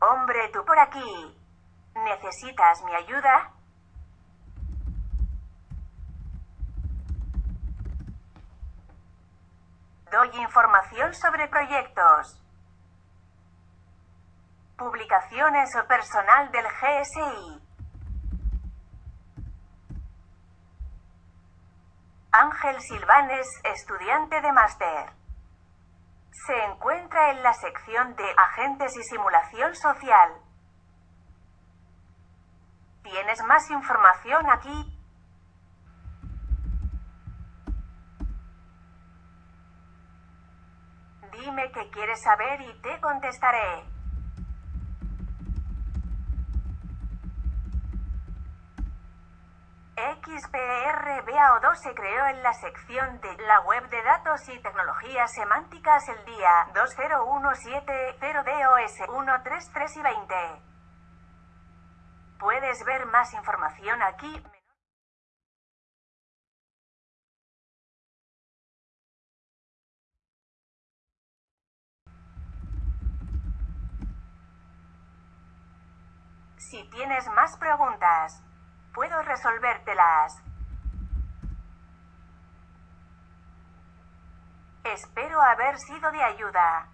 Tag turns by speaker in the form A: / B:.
A: Hombre, tú por aquí. ¿Necesitas mi ayuda? Doy información sobre proyectos, publicaciones o personal del GSI. Ángel Silvanes, estudiante de máster. Se encuentra en la sección de Agentes y Simulación Social. ¿Tienes más información aquí? Dime qué quieres saber y te contestaré. XPRBAO2 se creó en la sección de la web de datos y tecnologías semánticas el día 2017-0DOS 133 y 20. Puedes ver más información aquí. Si tienes más preguntas, puedo resolvértelas. Espero haber sido de ayuda.